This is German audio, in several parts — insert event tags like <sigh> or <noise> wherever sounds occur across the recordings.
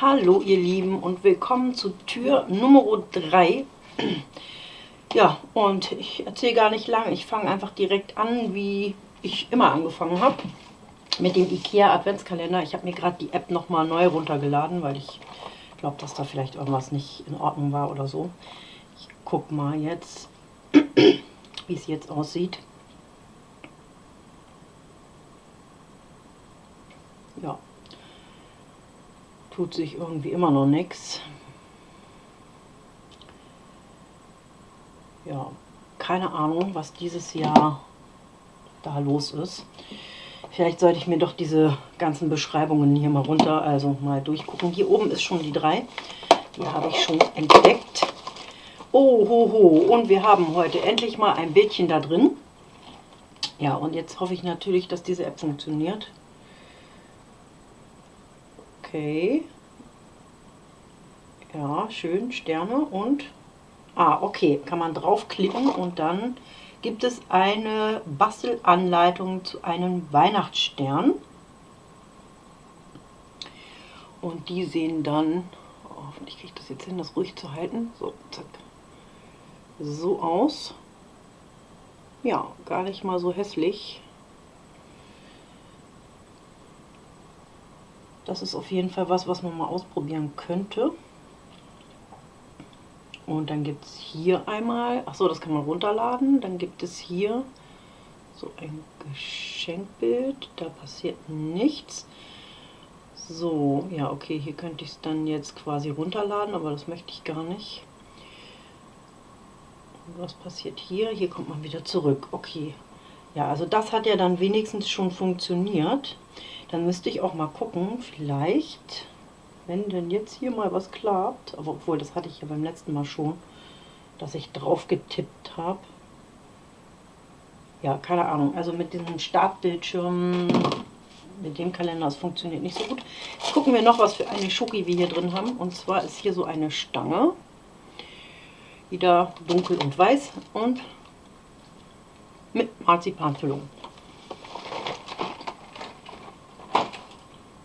Hallo ihr Lieben und willkommen zu Tür Nummer 3. Ja, und ich erzähle gar nicht lange, ich fange einfach direkt an, wie ich immer angefangen habe. Mit dem IKEA Adventskalender. Ich habe mir gerade die App nochmal neu runtergeladen, weil ich glaube, dass da vielleicht irgendwas nicht in Ordnung war oder so. Ich gucke mal jetzt, <clears throat> wie es jetzt aussieht. Ja, tut sich irgendwie immer noch nichts. Ja, keine Ahnung, was dieses Jahr da los ist. Vielleicht sollte ich mir doch diese ganzen Beschreibungen hier mal runter, also mal durchgucken. Hier oben ist schon die 3. Die habe ich schon entdeckt. Oh, ho, ho. Und wir haben heute endlich mal ein Bildchen da drin. Ja, und jetzt hoffe ich natürlich, dass diese App funktioniert. Okay. Ja, schön, Sterne und... Ah, okay, kann man draufklicken und dann gibt es eine Bastelanleitung zu einem Weihnachtsstern. Und die sehen dann, oh, hoffentlich kriege ich das jetzt hin, das ruhig zu halten, so, zack, so aus. Ja, gar nicht mal so hässlich. Das ist auf jeden Fall was, was man mal ausprobieren könnte. Und dann gibt es hier einmal, ach so, das kann man runterladen. Dann gibt es hier so ein Geschenkbild, da passiert nichts. So, ja, okay, hier könnte ich es dann jetzt quasi runterladen, aber das möchte ich gar nicht. was passiert hier? Hier kommt man wieder zurück. Okay, ja, also das hat ja dann wenigstens schon funktioniert. Dann müsste ich auch mal gucken, vielleicht, wenn denn jetzt hier mal was klappt, aber obwohl, das hatte ich ja beim letzten Mal schon, dass ich drauf getippt habe. Ja, keine Ahnung, also mit diesem Startbildschirm, mit dem Kalender, das funktioniert nicht so gut. Jetzt gucken wir noch, was für eine Schoki wir hier drin haben. Und zwar ist hier so eine Stange, wieder dunkel und weiß und mit Marzipanfüllung.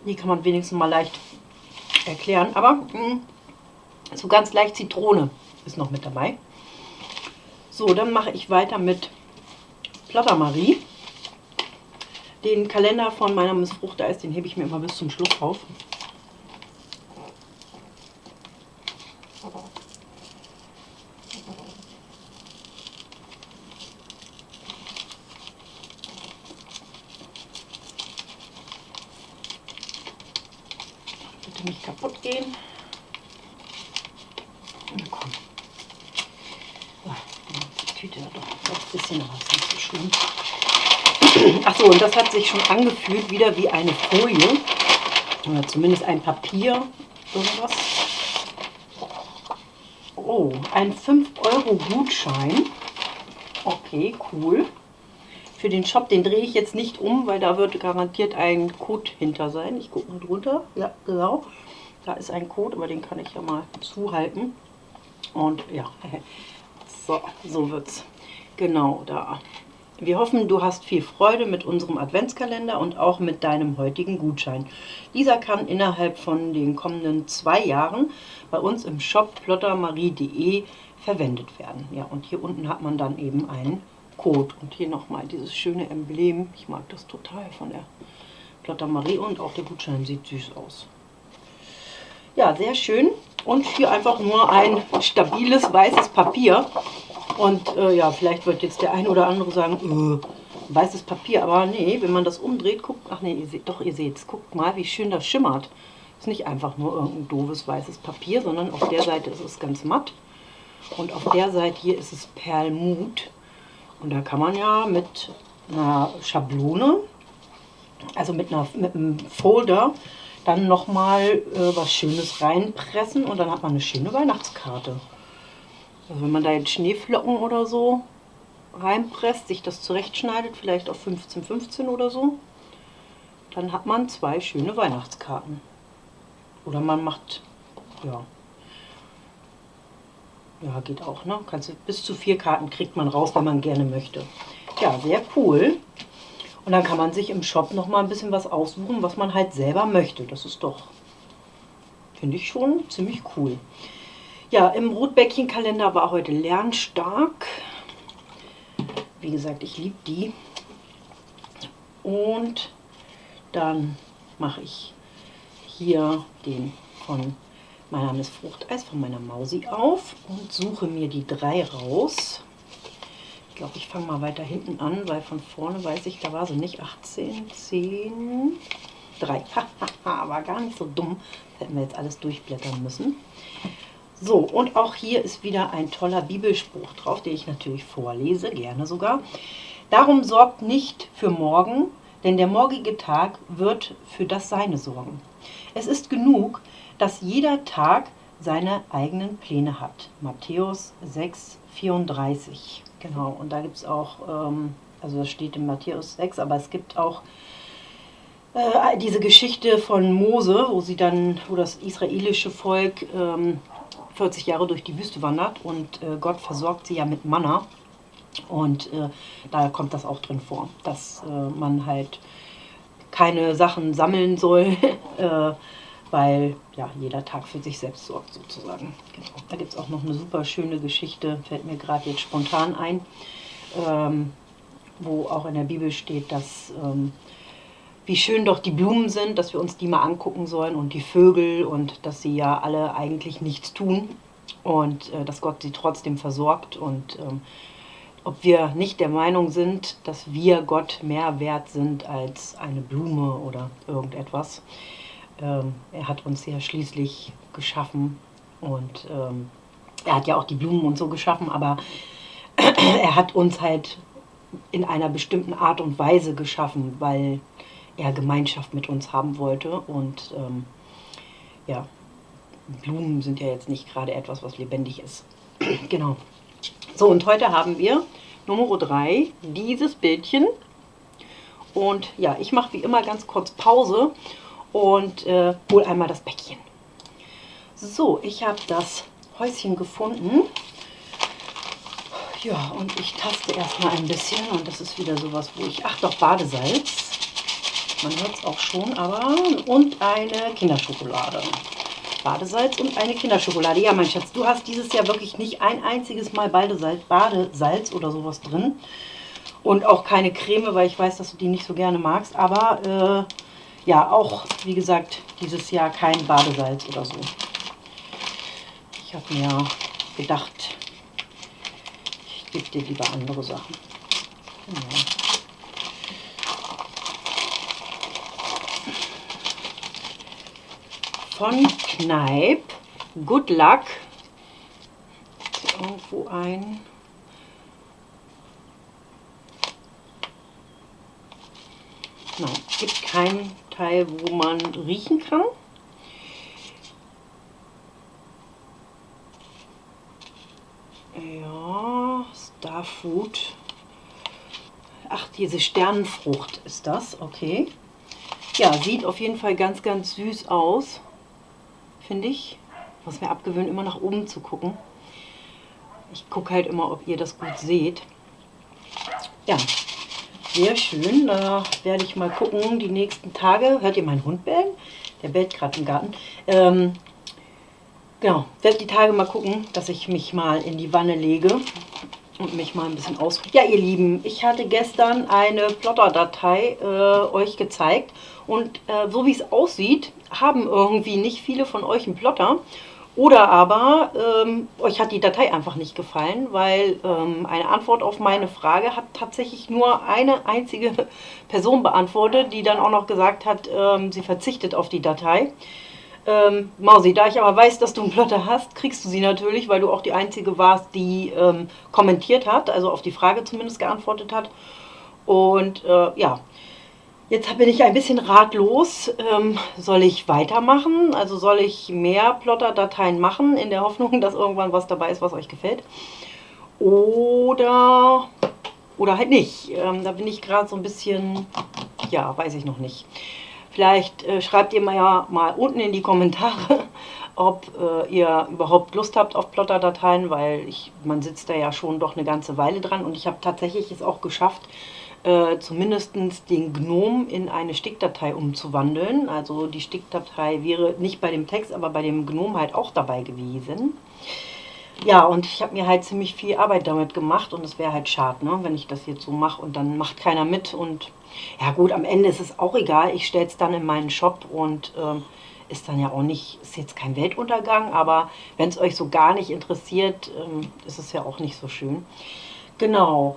Die kann man wenigstens mal leicht erklären. Aber mh, hm, so ganz leicht Zitrone ist noch mit dabei. So, dann mache ich weiter mit Platter Marie. Den Kalender von meiner Miss Fruchteis, den hebe ich mir immer bis zum Schluss auf. Nicht kaputt gehen. Na komm. die Tüte hat doch ein bisschen, ist nicht so schlimm. Achso, und das hat sich schon angefühlt, wieder wie eine Folie. Oder zumindest ein Papier. Irgendwas. Oh, ein 5-Euro-Gutschein. Okay, cool. Für den Shop, den drehe ich jetzt nicht um, weil da wird garantiert ein Code hinter sein. Ich gucke mal drunter. Ja, genau. Da ist ein Code, aber den kann ich ja mal zuhalten. Und ja, <laughs> so, so wird's. Genau, da. Wir hoffen, du hast viel Freude mit unserem Adventskalender und auch mit deinem heutigen Gutschein. Dieser kann innerhalb von den kommenden zwei Jahren bei uns im Shop plottermarie.de verwendet werden. Ja, und hier unten hat man dann eben einen Code. Und hier nochmal dieses schöne Emblem. Ich mag das total von der Plotter Marie und auch der Gutschein sieht süß aus. Ja, sehr schön. Und hier einfach nur ein stabiles weißes Papier. Und äh, ja, vielleicht wird jetzt der eine oder andere sagen, äh, weißes Papier. Aber nee, wenn man das umdreht, guckt, ach nee, ihr seht, doch, ihr seht es. Guckt mal, wie schön das schimmert. Ist nicht einfach nur irgendein doofes weißes Papier, sondern auf der Seite ist es ganz matt. Und auf der Seite hier ist es Perlmut. Und da kann man ja mit einer Schablone, also mit, einer, mit einem Folder, dann nochmal äh, was Schönes reinpressen und dann hat man eine schöne Weihnachtskarte. Also wenn man da jetzt Schneeflocken oder so reinpresst, sich das zurechtschneidet, vielleicht auf 15, 15 oder so, dann hat man zwei schöne Weihnachtskarten. Oder man macht, ja, ja, geht auch, ne? Kannst bis zu vier Karten kriegt man raus, wenn man gerne möchte. Ja, sehr cool. Und dann kann man sich im Shop noch mal ein bisschen was aussuchen, was man halt selber möchte. Das ist doch, finde ich schon ziemlich cool. Ja, im Rotbäckchenkalender war heute Lernstark. Wie gesagt, ich liebe die. Und dann mache ich hier den von meiner Miss Fruchteis, von meiner Mausi auf und suche mir die drei raus. Ich glaube, ich fange mal weiter hinten an, weil von vorne weiß ich, da war sie nicht. 18, 10, 3. war gar nicht so dumm. Das hätten wir jetzt alles durchblättern müssen. So, und auch hier ist wieder ein toller Bibelspruch drauf, den ich natürlich vorlese, gerne sogar. Darum sorgt nicht für morgen, denn der morgige Tag wird für das Seine sorgen. Es ist genug, dass jeder Tag seine eigenen Pläne hat. Matthäus 6, 34. Genau, und da gibt es auch, ähm, also das steht in Matthäus 6, aber es gibt auch äh, diese Geschichte von Mose, wo sie dann, wo das israelische Volk ähm, 40 Jahre durch die Wüste wandert und äh, Gott versorgt sie ja mit Manna. Und äh, da kommt das auch drin vor, dass äh, man halt keine Sachen sammeln soll, <laughs> äh, weil ja, jeder Tag für sich selbst sorgt sozusagen. Genau. Da gibt es auch noch eine super schöne Geschichte, fällt mir gerade jetzt spontan ein, ähm, wo auch in der Bibel steht, dass ähm, wie schön doch die Blumen sind, dass wir uns die mal angucken sollen und die Vögel und dass sie ja alle eigentlich nichts tun und äh, dass Gott sie trotzdem versorgt und ähm, ob wir nicht der Meinung sind, dass wir Gott mehr wert sind als eine Blume oder irgendetwas. Ähm, er hat uns ja schließlich geschaffen und ähm, er hat ja auch die Blumen und so geschaffen, aber <clears throat> er hat uns halt in einer bestimmten Art und Weise geschaffen, weil er Gemeinschaft mit uns haben wollte und ähm, ja, Blumen sind ja jetzt nicht gerade etwas, was lebendig ist. <clears throat> genau. So, und heute haben wir Nummer 3, dieses Bildchen. Und ja, ich mache wie immer ganz kurz Pause und äh, hole einmal das Päckchen. So, ich habe das Häuschen gefunden. Ja, und ich taste erstmal ein bisschen und das ist wieder sowas, wo ich... Ach doch, Badesalz. Man hört es auch schon, aber... Und eine Kinderschokolade. Badesalz und eine Kinderschokolade. Ja, mein Schatz, du hast dieses Jahr wirklich nicht ein einziges Mal Badesalz, Badesalz oder sowas drin. Und auch keine Creme, weil ich weiß, dass du die nicht so gerne magst. Aber äh, ja, auch, wie gesagt, dieses Jahr kein Badesalz oder so. Ich habe mir gedacht, ich gebe dir lieber andere Sachen. Genau. von Kneipp. Good Luck. Irgendwo ein. Es gibt keinen Teil, wo man riechen kann. Ja, Starfood. Ach, diese Sternenfrucht ist das, okay. Ja, sieht auf jeden Fall ganz, ganz süß aus finde ich. Ich muss mir abgewöhnen, immer nach oben zu gucken. Ich gucke halt immer, ob ihr das gut seht. Ja, sehr schön. Da werde ich mal gucken, die nächsten Tage. Hört ihr meinen Hund bellen? Der bellt gerade im Garten. Ähm, genau, werde die Tage mal gucken, dass ich mich mal in die Wanne lege und mich mal ein bisschen aus... Ja, ihr Lieben, ich hatte gestern eine Plotter-Datei äh, euch gezeigt und äh, so wie es aussieht, haben irgendwie nicht viele von euch einen Plotter. Oder aber ähm, euch hat die Datei einfach nicht gefallen, weil ähm, eine Antwort auf meine Frage hat tatsächlich nur eine einzige <laughs> Person beantwortet, die dann auch noch gesagt hat, ähm, sie verzichtet auf die Datei. Ähm, Mausi, da ich aber weiß, dass du einen Plotter hast, kriegst du sie natürlich, weil du auch die Einzige warst, die ähm, kommentiert hat, also auf die Frage zumindest geantwortet hat. Und äh, ja, jetzt bin ich ein bisschen ratlos. Ähm, soll ich weitermachen? Also soll ich mehr Plotter-Dateien machen, in der Hoffnung, <laughs> dass irgendwann was dabei ist, was euch gefällt? Oder, oder halt nicht. Ähm, da bin ich gerade so ein bisschen, ja, weiß ich noch nicht. Vielleicht äh, schreibt ihr mal ja mal unten in die Kommentare, <laughs> ob äh, ihr überhaupt Lust habt auf Plotter-Dateien, weil ich, man sitzt da ja schon doch eine ganze Weile dran und ich habe tatsächlich es auch geschafft, äh, zumindest den Gnome in eine Stickdatei umzuwandeln. Also die Stickdatei wäre nicht bei dem Text, aber bei dem Gnome halt auch dabei gewesen. Ja, und ich habe mir halt ziemlich viel Arbeit damit gemacht und es wäre halt schade, ne, wenn ich das jetzt so mache und dann macht keiner mit. Und ja gut, am Ende ist es auch egal. Ich stelle es dann in meinen Shop und äh, ist dann ja auch nicht, ist jetzt kein Weltuntergang, aber wenn es euch so gar nicht interessiert, äh, ist es ja auch nicht so schön. Genau.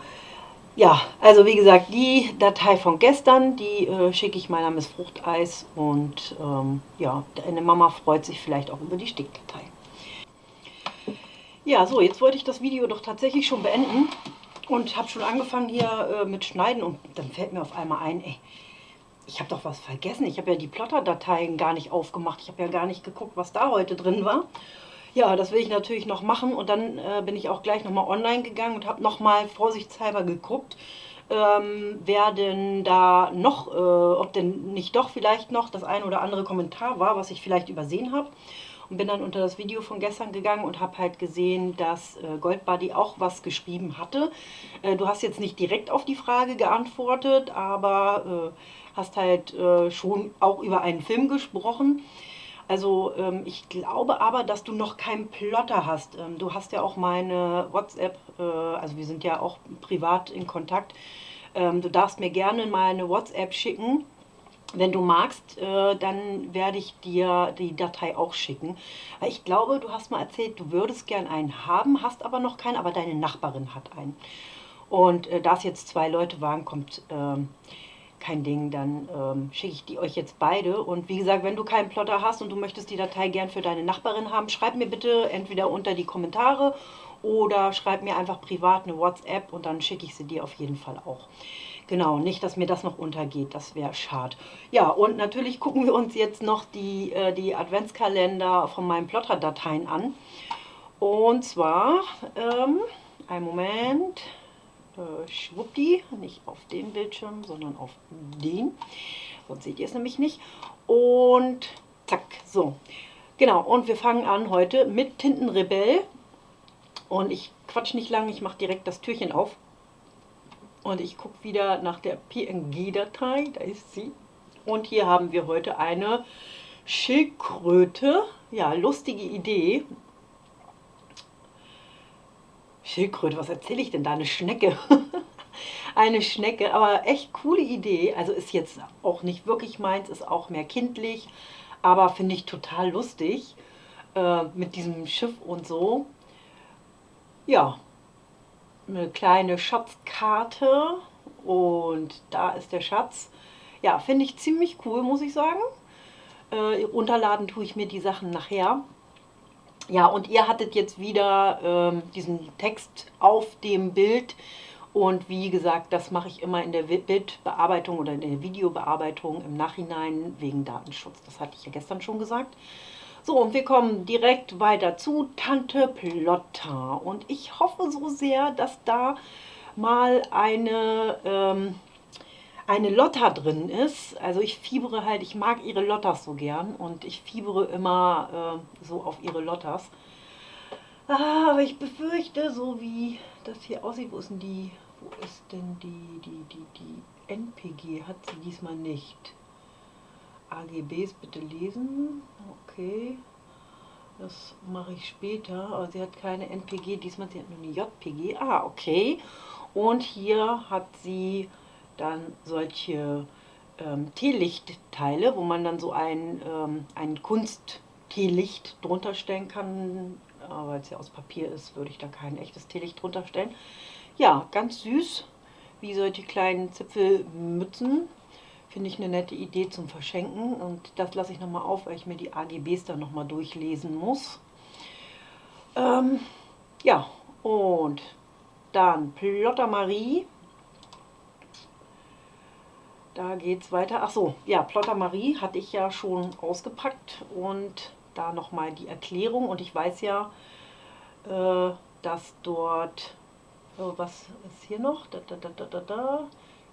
Ja, also wie gesagt, die Datei von gestern, die äh, schicke ich meiner Miss Fruchteis und ähm, ja, deine Mama freut sich vielleicht auch über die Stickdatei. Ja, so, jetzt wollte ich das Video doch tatsächlich schon beenden und habe schon angefangen hier äh, mit Schneiden und dann fällt mir auf einmal ein, ey, ich habe doch was vergessen. Ich habe ja die Plotter-Dateien gar nicht aufgemacht. Ich habe ja gar nicht geguckt, was da heute drin war. Ja, das will ich natürlich noch machen und dann äh, bin ich auch gleich nochmal online gegangen und habe nochmal vorsichtshalber geguckt, ähm, wer denn da noch, äh, ob denn nicht doch vielleicht noch das ein oder andere Kommentar war, was ich vielleicht übersehen habe und bin dann unter das Video von gestern gegangen und habe halt gesehen, dass äh, Goldbuddy auch was geschrieben hatte. Äh, du hast jetzt nicht direkt auf die Frage geantwortet, aber äh, hast halt äh, schon auch über einen Film gesprochen. Also ähm, ich glaube aber, dass du noch keinen Plotter hast. Ähm, du hast ja auch meine WhatsApp, äh, also wir sind ja auch privat in Kontakt. Ähm, du darfst mir gerne mal eine WhatsApp schicken wenn du magst, äh, dann werde ich dir die Datei auch schicken. Ich glaube, du hast mal erzählt, du würdest gern einen haben, hast aber noch keinen, aber deine Nachbarin hat einen. Und äh, da es jetzt zwei Leute waren, kommt ähm, kein Ding, dann ähm, schicke ich die euch jetzt beide. Und wie gesagt, wenn du keinen Plotter hast und du möchtest die Datei gern für deine Nachbarin haben, schreib mir bitte entweder unter die Kommentare oder schreib mir einfach privat eine WhatsApp und dann schicke ich sie dir auf jeden Fall auch. Genau, nicht, dass mir das noch untergeht, das wäre schade. Ja, und natürlich gucken wir uns jetzt noch die, äh, die Adventskalender von meinen Plotter-Dateien an. Und zwar, ähm, ein Moment, äh, schwuppdi, nicht auf dem Bildschirm, sondern auf den. Sonst seht ihr es nämlich nicht. Und zack, so. Genau, und wir fangen an heute mit Tintenrebell. Und ich quatsch nicht lange, ich mache direkt das Türchen auf. Und ich gucke wieder nach der PNG-Datei, da ist sie. Und hier haben wir heute eine Schildkröte. Ja, lustige Idee. Schildkröte, was erzähle ich denn da? Eine Schnecke. <laughs> eine Schnecke, aber echt coole Idee. Also ist jetzt auch nicht wirklich meins, ist auch mehr kindlich, aber finde ich total lustig äh, mit diesem Schiff und so. Ja, eine kleine Schatzkarte und da ist der Schatz. Ja, finde ich ziemlich cool, muss ich sagen. Äh, runterladen tue ich mir die Sachen nachher. Ja, und ihr hattet jetzt wieder ähm, diesen Text auf dem Bild. Und wie gesagt, das mache ich immer in der Bildbearbeitung oder in der Videobearbeitung im Nachhinein wegen Datenschutz. Das hatte ich ja gestern schon gesagt. So, und wir kommen direkt weiter zu Tante Plotta. Und ich hoffe so sehr, dass da mal eine, ähm, eine Lotta drin ist. Also ich fiebere halt, ich mag ihre Lottas so gern und ich fiebere immer äh, so auf ihre Lottas. Ah, aber ich befürchte, so wie das hier aussieht, wo ist denn die, wo ist denn die, die, die, die NPG, hat sie diesmal nicht. AGBs bitte lesen. Okay. Das mache ich später. Aber sie hat keine NPG. Diesmal sie hat nur eine JPG. Ah, okay. Und hier hat sie dann solche ähm, Teelichtteile, wo man dann so ein, ähm, ein Kunst-Teelicht drunter stellen kann. Aber weil es ja aus Papier ist, würde ich da kein echtes Teelicht drunter stellen. Ja, ganz süß, wie solche kleinen Zipfelmützen. Finde ich eine nette Idee zum Verschenken und das lasse ich nochmal auf, weil ich mir die AGBs dann nochmal durchlesen muss. Ähm, ja, und dann Plotter Marie. Da geht es weiter. Ach so, ja, Plotter Marie hatte ich ja schon ausgepackt und da nochmal die Erklärung. Und ich weiß ja, äh, dass dort, oh, was ist hier noch? Da, da, da, da, da, da.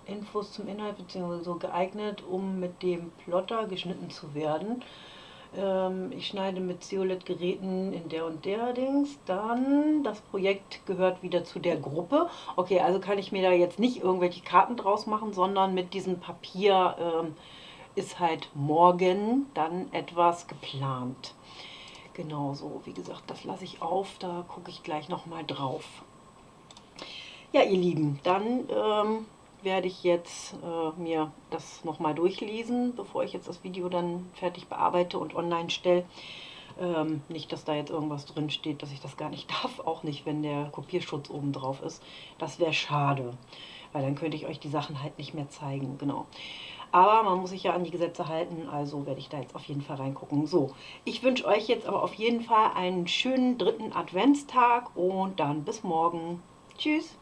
Infos zum Inhalt bzw. so geeignet, um mit dem Plotter geschnitten zu werden. Ähm, ich schneide mit Zeolet-Geräten in der und der Dings. Dann, das Projekt gehört wieder zu der Gruppe. Okay, also kann ich mir da jetzt nicht irgendwelche Karten draus machen, sondern mit diesem Papier ähm, ist halt morgen dann etwas geplant. Genauso, wie gesagt, das lasse ich auf, da gucke ich gleich nochmal drauf. Ja, ihr Lieben, dann ähm, werde ich jetzt äh, mir das nochmal durchlesen, bevor ich jetzt das Video dann fertig bearbeite und online stelle. Ähm, nicht, dass da jetzt irgendwas drin steht, dass ich das gar nicht <laughs> darf, auch nicht, wenn der Kopierschutz oben drauf ist. Das wäre schade, weil dann könnte ich euch die Sachen halt nicht mehr zeigen, genau. Aber man muss sich ja an die Gesetze halten, also werde ich da jetzt auf jeden Fall reingucken. So, ich wünsche euch jetzt aber auf jeden Fall einen schönen dritten Adventstag und dann bis morgen. Tschüss!